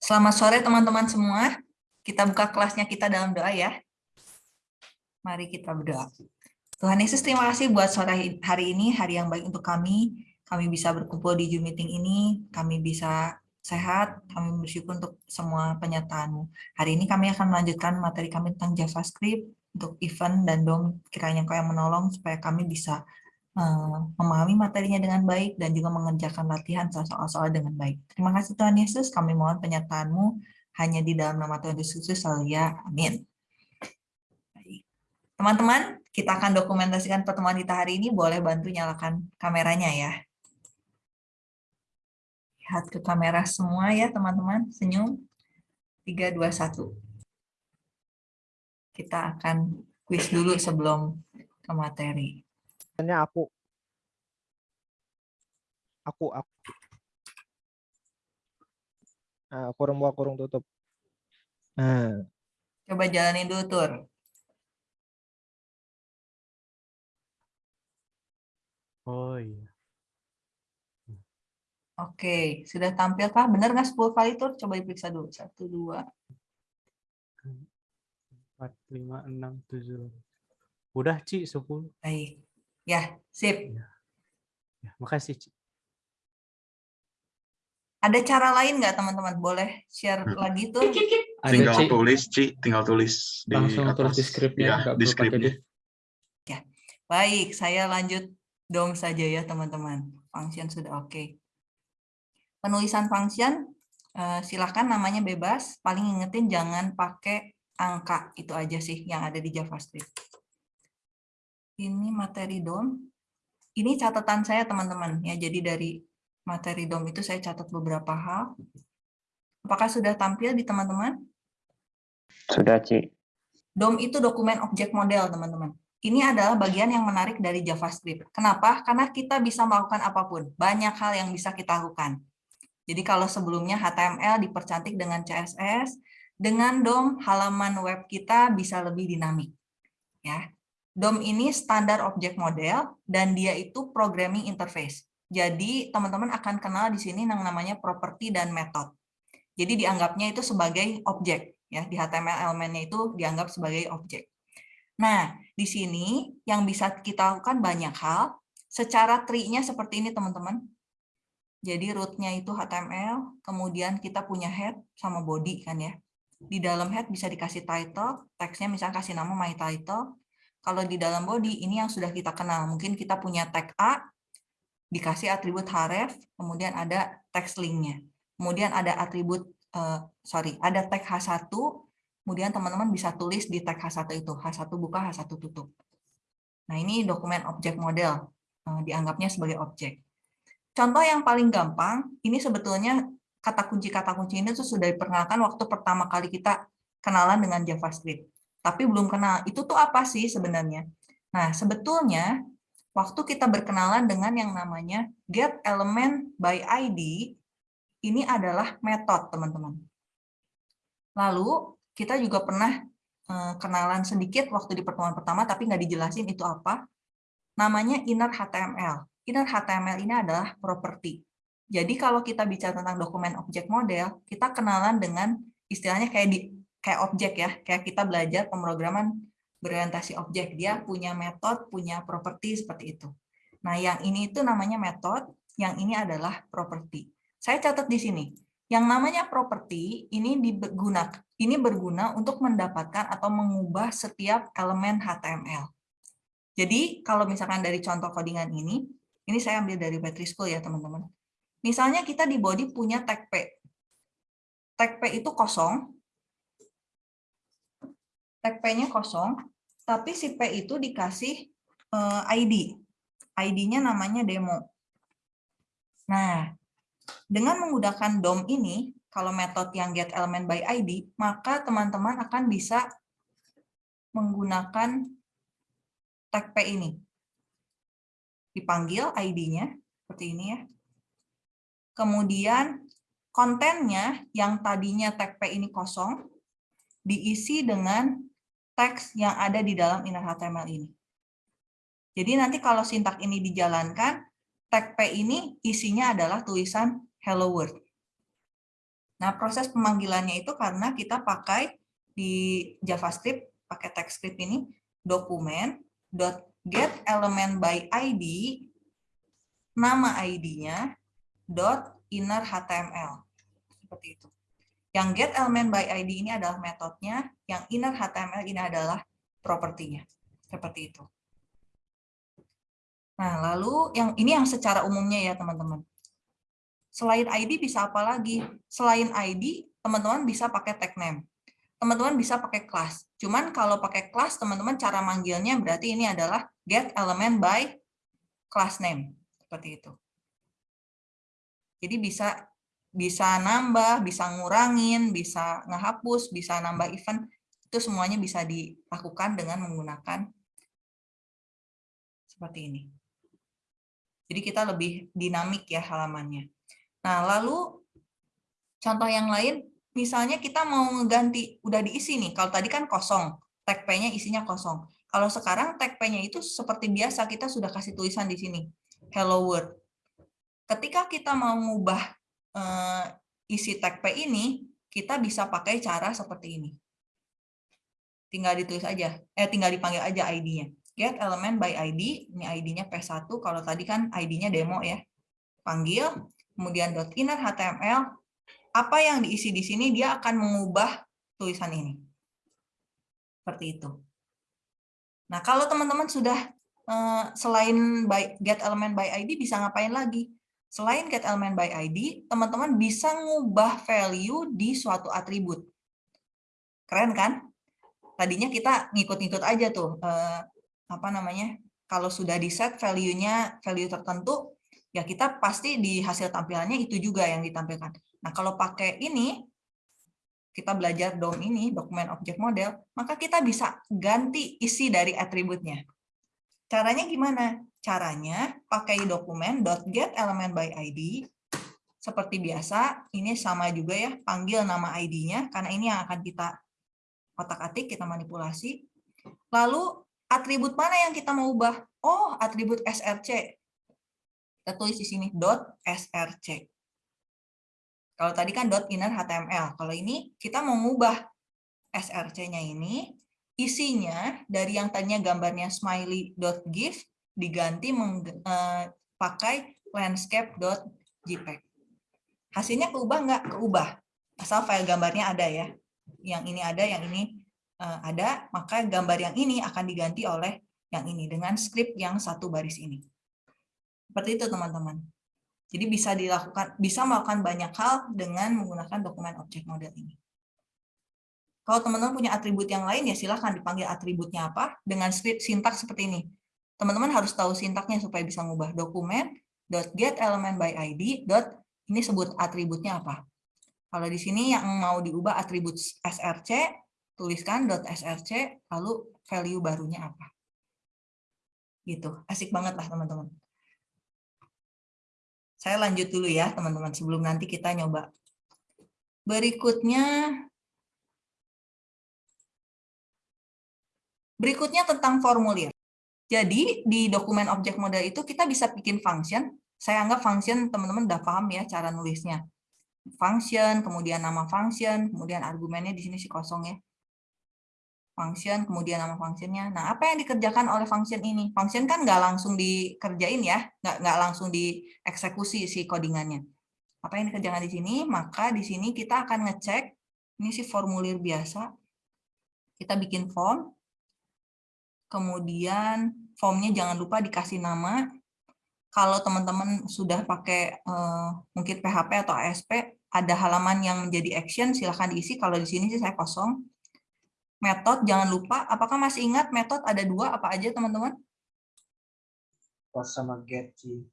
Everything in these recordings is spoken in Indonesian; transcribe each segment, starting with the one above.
Selamat sore teman-teman semua. Kita buka kelasnya kita dalam doa ya. Mari kita berdoa. Tuhan Yesus terima kasih buat sore hari ini, hari yang baik untuk kami. Kami bisa berkumpul di Zoom meeting ini, kami bisa sehat, kami bersyukur untuk semua penyertaanmu. Hari ini kami akan melanjutkan materi kami tentang JavaScript untuk event dan DOM. Kiranya kau yang menolong supaya kami bisa memahami materinya dengan baik dan juga mengerjakan latihan soal-soal dengan baik. Terima kasih Tuhan Yesus, kami mohon penyertaan-Mu hanya di dalam nama Tuhan Yesus Kristus, ya. Amin. Teman-teman, kita akan dokumentasikan pertemuan kita hari ini, boleh bantu nyalakan kameranya ya. Lihat ke kamera semua ya teman-teman, senyum. 3, 2, 1. Kita akan quiz dulu sebelum ke materi aku aku aku nah, kurung buka kurung tutup nah. coba jalanin dulu tur oh iya Oke, sudah tampil kah? Benar nggak 10 kali tur? Coba diperiksa dulu. Satu, dua. Empat, lima, enam, tujuh. Udah, Ci, 10. Baik. Ya, sip. Ya, ya makasih. Ada cara lain nggak teman-teman? Boleh share hmm. lagi tuh? Tinggal Ada, tulis, Ci. Tinggal tulis di Langsung atas. tulis di skripnya. Ya, di skripnya. Ya, baik. Saya lanjut dong saja ya teman-teman. Function sudah oke. Okay. Penulisan function, eh, silakan namanya bebas. Paling ingetin jangan pakai angka. Itu aja sih yang ada di JavaScript ini materi DOM. Ini catatan saya teman-teman ya. Jadi dari materi DOM itu saya catat beberapa hal. Apakah sudah tampil di teman-teman? Sudah, Ci. DOM itu dokumen objek model, teman-teman. Ini adalah bagian yang menarik dari JavaScript. Kenapa? Karena kita bisa melakukan apa pun. Banyak hal yang bisa kita lakukan. Jadi kalau sebelumnya HTML dipercantik dengan CSS, dengan DOM halaman web kita bisa lebih dinamik. Ya, DOM ini standar object model dan dia itu programming interface. Jadi teman-teman akan kenal di sini yang namanya property dan method. Jadi dianggapnya itu sebagai objek ya di HTML elemennya itu dianggap sebagai objek. Nah, di sini yang bisa kita lakukan banyak hal. Secara tree-nya seperti ini teman-teman. Jadi root-nya itu HTML, kemudian kita punya head sama body kan ya. Di dalam head bisa dikasih title, teksnya misalnya kasih nama my title, kalau di dalam body, ini yang sudah kita kenal. Mungkin kita punya tag A, dikasih atribut href, kemudian ada text linknya. Kemudian ada atribut, uh, sorry, ada tag H1, kemudian teman-teman bisa tulis di tag H1 itu. H1 buka, H1 tutup. Nah, ini dokumen objek model. Uh, dianggapnya sebagai objek. Contoh yang paling gampang, ini sebetulnya kata kunci-kata kunci ini tuh sudah diperkenalkan waktu pertama kali kita kenalan dengan JavaScript tapi belum kenal. Itu tuh apa sih sebenarnya? Nah, sebetulnya waktu kita berkenalan dengan yang namanya get element by ID, ini adalah metode, teman-teman. Lalu, kita juga pernah eh, kenalan sedikit waktu di pertemuan pertama, tapi nggak dijelasin itu apa. Namanya inner HTML. Inner HTML ini adalah property. Jadi kalau kita bicara tentang dokumen objek model, kita kenalan dengan istilahnya kayak di kayak objek ya, kayak kita belajar pemrograman berorientasi objek, dia punya metode, punya properti seperti itu. Nah, yang ini itu namanya metode, yang ini adalah properti. Saya catat di sini. Yang namanya properti ini digunakan ini berguna untuk mendapatkan atau mengubah setiap elemen HTML. Jadi, kalau misalkan dari contoh codingan ini, ini saya ambil dari Battery School ya, teman-teman. Misalnya kita di body punya tag P. Tag P itu kosong, tag P-nya kosong, tapi si P itu dikasih eh, ID. ID-nya namanya demo. Nah, dengan menggunakan DOM ini, kalau metode yang get element by ID, maka teman-teman akan bisa menggunakan tag P ini. Dipanggil ID-nya, seperti ini ya. Kemudian kontennya yang tadinya tag P ini kosong, diisi dengan teks yang ada di dalam inner HTML ini. Jadi nanti kalau sintak ini dijalankan, tag P ini isinya adalah tulisan hello world. Nah, proses pemanggilannya itu karena kita pakai di JavaScript, pakai TypeScript ini, dokumen dot get element by ID, nama ID-nya, inner HTML. Seperti itu. Yang get element by ID ini adalah metodenya, yang inner HTML ini adalah propertinya. Seperti itu. Nah, lalu yang ini yang secara umumnya ya, teman-teman. Selain ID bisa apa lagi? Selain ID, teman-teman bisa pakai tag name. Teman-teman bisa pakai class. Cuman kalau pakai class, teman-teman cara manggilnya berarti ini adalah get element by class name. Seperti itu. Jadi bisa bisa nambah, bisa ngurangin, bisa ngehapus, bisa nambah event. Itu semuanya bisa dilakukan dengan menggunakan seperti ini. Jadi kita lebih dinamik ya halamannya. Nah, lalu contoh yang lain, misalnya kita mau ngeganti, udah diisi nih, kalau tadi kan kosong, tag P-nya isinya kosong. Kalau sekarang tag P-nya itu seperti biasa, kita sudah kasih tulisan di sini, hello world. Ketika kita mau ngubah isi tag P ini, kita bisa pakai cara seperti ini. Tinggal ditulis aja, eh tinggal dipanggil aja ID-nya. Get element by ID, ini ID-nya P1, kalau tadi kan ID-nya demo ya. Panggil, kemudian .inner HTML, apa yang diisi di sini dia akan mengubah tulisan ini. Seperti itu. Nah, kalau teman-teman sudah eh, selain by, get element by ID bisa ngapain lagi? Selain get element by ID, teman-teman bisa ngubah value di suatu atribut. Keren kan? Tadinya kita ngikut-ngikut aja tuh, eh, apa namanya? Kalau sudah di set value-nya value tertentu, ya kita pasti di hasil tampilannya itu juga yang ditampilkan. Nah, kalau pakai ini, kita belajar DOM ini, dokumen objek model, maka kita bisa ganti isi dari atributnya. Caranya gimana? Caranya pakai dokumen .get element by ID, seperti biasa, ini sama juga ya, panggil nama ID-nya, karena ini yang akan kita otak-atik, kita manipulasi. Lalu, atribut mana yang kita mau ubah? Oh, atribut src. Kita tulis di sini .src. Kalau tadi kan dot .inner HTML. Kalau ini kita mau ngubah src-nya ini, isinya dari yang tadinya gambarnya smiley.gif diganti eh, pakai landscape.jpg. Hasilnya keubah nggak? Keubah. Asal file gambarnya ada ya. Yang ini ada, yang ini eh, ada, maka gambar yang ini akan diganti oleh yang ini dengan script yang satu baris ini. Seperti itu teman-teman. Jadi bisa dilakukan, bisa melakukan banyak hal dengan menggunakan dokumen objek model ini. Kalau teman-teman punya atribut yang lain, ya silahkan dipanggil atributnya apa dengan sintak seperti ini. Teman-teman harus tahu sintaknya supaya bisa mengubah dokumen .get element by ID. ini sebut atributnya apa. Kalau di sini yang mau diubah atribut src, tuliskan .src, lalu value barunya apa. Gitu, asik banget lah teman-teman. Saya lanjut dulu ya, teman-teman, sebelum nanti kita nyoba. Berikutnya, berikutnya tentang formulir. Jadi, di dokumen objek model itu kita bisa bikin function. Saya anggap function teman-teman udah paham ya cara nulisnya. Function, kemudian nama function, kemudian argumennya di sini si kosong ya function, kemudian nama functionnya. Nah, apa yang dikerjakan oleh function ini? Function kan nggak langsung dikerjain ya, nggak, nggak langsung dieksekusi si codingannya. Apa yang dikerjakan di sini? Maka di sini kita akan ngecek, ini si formulir biasa, kita bikin form, kemudian formnya jangan lupa dikasih nama. Kalau teman-teman sudah pakai eh, mungkin PHP atau ASP, ada halaman yang menjadi action, silahkan diisi. Kalau di sini sih saya kosong. Metode jangan lupa. Apakah masih ingat metode ada dua? Apa aja teman-teman? Post sama get sih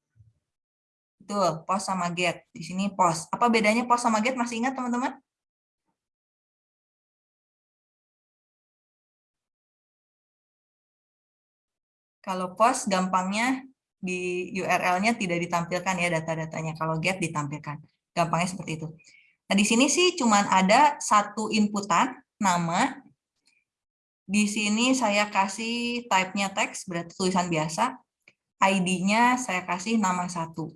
betul post sama get. Di sini post apa bedanya post sama get? Masih ingat teman-teman kalau post gampangnya di URL-nya tidak ditampilkan ya data-datanya kalau get ditampilkan gampangnya seperti itu nah di sini sih cuman ada satu inputan nama di sini saya kasih type-nya teks, berarti tulisan biasa. ID-nya saya kasih nama satu.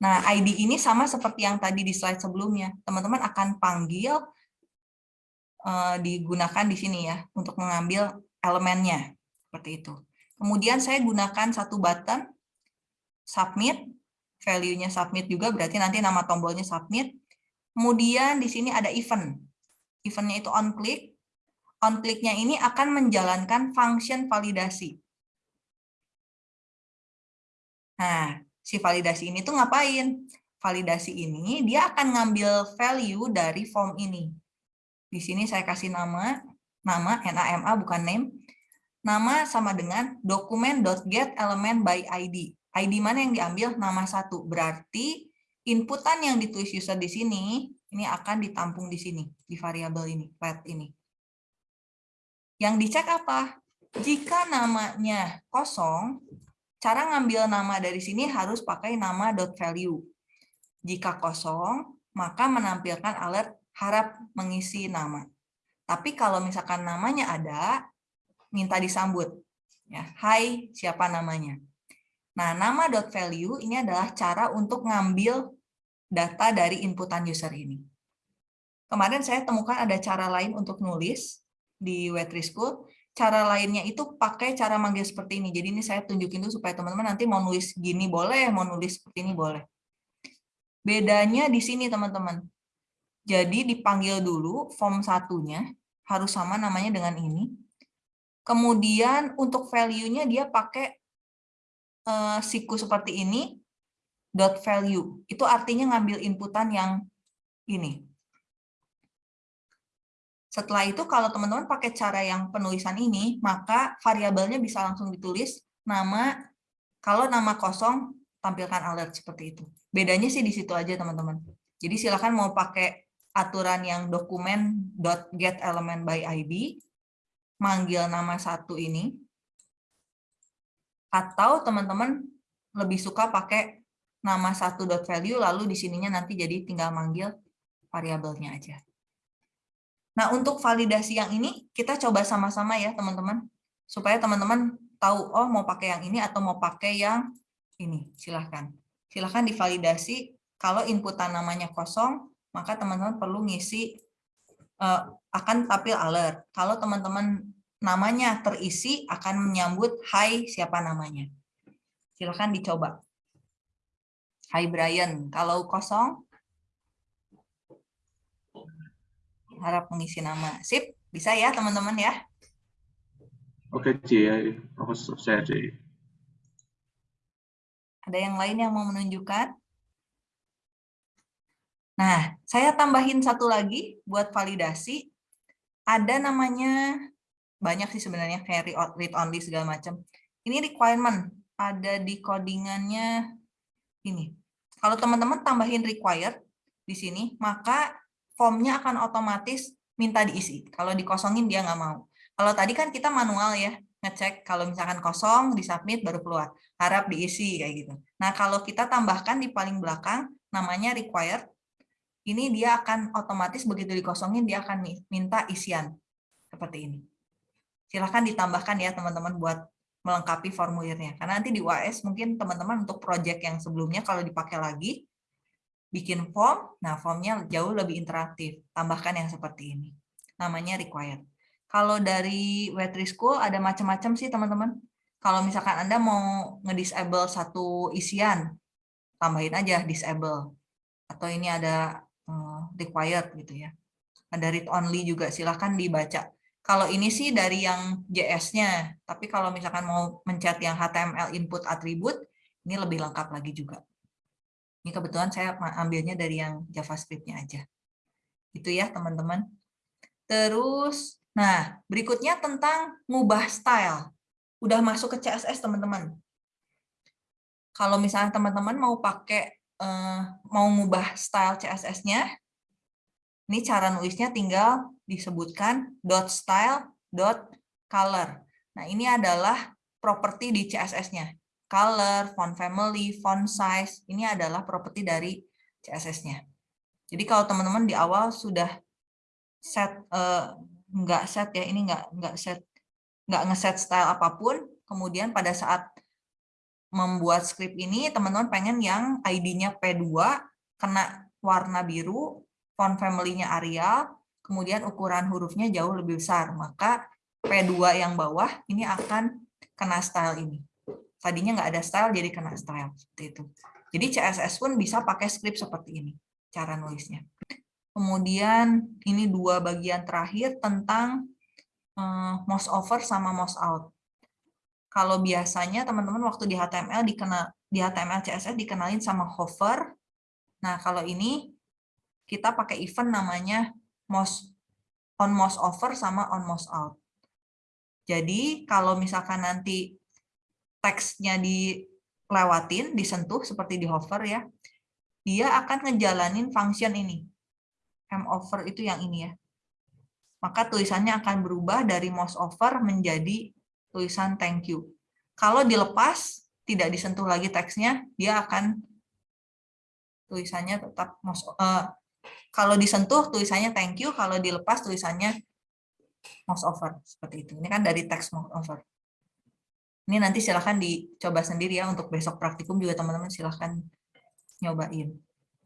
Nah, ID ini sama seperti yang tadi di slide sebelumnya. Teman-teman akan panggil eh, digunakan di sini ya untuk mengambil elemennya seperti itu. Kemudian saya gunakan satu button submit, value-nya submit juga berarti nanti nama tombolnya submit. Kemudian di sini ada event. Eventnya itu on click. On click-nya ini akan menjalankan function validasi. Nah, si validasi ini tuh ngapain? Validasi ini dia akan ngambil value dari form ini. Di sini saya kasih nama, nama NAMA bukan name. Nama sama dengan dokumen.get element by ID. ID mana yang diambil? Nama satu. Berarti inputan yang ditulis user di sini, ini akan ditampung di sini, di variabel ini, let ini. Yang dicek apa? Jika namanya kosong, Cara ngambil nama dari sini harus pakai nama .value. Jika kosong, maka menampilkan alert harap mengisi nama. Tapi kalau misalkan namanya ada, minta disambut. Ya, Hai, siapa namanya? Nah, nama dot .value ini adalah cara untuk ngambil data dari inputan user ini. Kemarin saya temukan ada cara lain untuk nulis di Wetrischool, cara lainnya itu pakai cara manggil seperti ini. Jadi ini saya tunjukin dulu supaya teman-teman nanti mau nulis gini boleh, mau nulis seperti ini boleh. Bedanya di sini teman-teman. Jadi dipanggil dulu form satunya, harus sama namanya dengan ini. Kemudian untuk value-nya dia pakai uh, siku seperti ini, dot value. Itu artinya ngambil inputan yang ini. Setelah itu kalau teman-teman pakai cara yang penulisan ini, maka variabelnya bisa langsung ditulis nama, kalau nama kosong tampilkan alert seperti itu. Bedanya sih di situ aja teman-teman. Jadi silakan mau pakai aturan yang dokumen .get element by ID, manggil nama satu ini, atau teman-teman lebih suka pakai nama satu dot value lalu di sininya nanti jadi tinggal manggil variabelnya aja. Nah, untuk validasi yang ini kita coba sama-sama ya, teman-teman. Supaya teman-teman tahu, oh mau pakai yang ini atau mau pakai yang ini. Silahkan. Silahkan divalidasi. Kalau inputan namanya kosong, maka teman-teman perlu ngisi, uh, akan tampil alert. Kalau teman-teman namanya terisi, akan menyambut, hai siapa namanya. Silahkan dicoba. Hai Brian. Kalau kosong, harap mengisi nama. Sip, bisa ya teman-teman ya? Oke, Ci. Aku selesai, Ci. Ada yang lain yang mau menunjukkan? Nah, saya tambahin satu lagi buat validasi. Ada namanya, banyak sih sebenarnya, kayak read only segala macam. Ini requirement, ada di codingannya ini. Kalau teman-teman tambahin required di sini, maka formnya akan otomatis minta diisi. Kalau dikosongin dia nggak mau. Kalau tadi kan kita manual ya, ngecek kalau misalkan kosong, disubmit baru keluar. Harap diisi kayak gitu. Nah kalau kita tambahkan di paling belakang, namanya required, ini dia akan otomatis begitu dikosongin, dia akan minta isian. Seperti ini. Silahkan ditambahkan ya teman-teman buat melengkapi formulirnya. Karena nanti di UAS mungkin teman-teman untuk project yang sebelumnya kalau dipakai lagi, bikin form, nah formnya jauh lebih interaktif. Tambahkan yang seperti ini. Namanya required. Kalau dari Wetri School ada macam-macam sih teman-teman. Kalau misalkan Anda mau ngedisable satu isian, tambahin aja disable. Atau ini ada required gitu ya. Ada read only juga, silahkan dibaca. Kalau ini sih dari yang JS-nya, tapi kalau misalkan mau mencet yang HTML input attribute, ini lebih lengkap lagi juga. Ini kebetulan saya ambilnya dari yang JavaScript-nya aja. Itu ya, teman-teman. Terus, nah, berikutnya tentang ngubah style. Udah masuk ke CSS, teman-teman. Kalau misalnya teman-teman mau pakai, eh, mau ngubah style CSS-nya, ini cara nulisnya tinggal disebutkan dot style dot color. Nah, ini adalah properti di CSS-nya color, font family, font size, ini adalah properti dari CSS-nya. Jadi kalau teman-teman di awal sudah set uh, set ya, ini nggak nggak set nggak ngeset style apa pun, kemudian pada saat membuat script ini, teman-teman pengen yang ID-nya P2, kena warna biru, font family-nya Arial, kemudian ukuran hurufnya jauh lebih besar. Maka P2 yang bawah ini akan kena style ini. Tadinya nggak ada style, jadi kena style. Seperti itu. Jadi CSS pun bisa pakai script seperti ini, cara nulisnya. Kemudian ini dua bagian terakhir tentang eh, mouse over sama mouse out. Kalau biasanya teman-teman waktu di HTML dikenal di HTML CSS dikenalin sama hover. Nah, kalau ini kita pakai event namanya mouse on mouse over sama on mouse out. Jadi kalau misalkan nanti teksnya dilewatin, disentuh seperti di hover ya, dia akan ngejalanin function ini. M over itu yang ini ya. Maka tulisannya akan berubah dari mouse over menjadi tulisan thank you. Kalau dilepas, tidak disentuh lagi teksnya, dia akan tulisannya tetap mouse, uh, kalau disentuh tulisannya thank you, kalau dilepas tulisannya mouse over seperti itu. Ini kan dari teks mouse over. Ini nanti silahkan dicoba sendiri ya untuk besok praktikum juga teman-teman silahkan nyobain.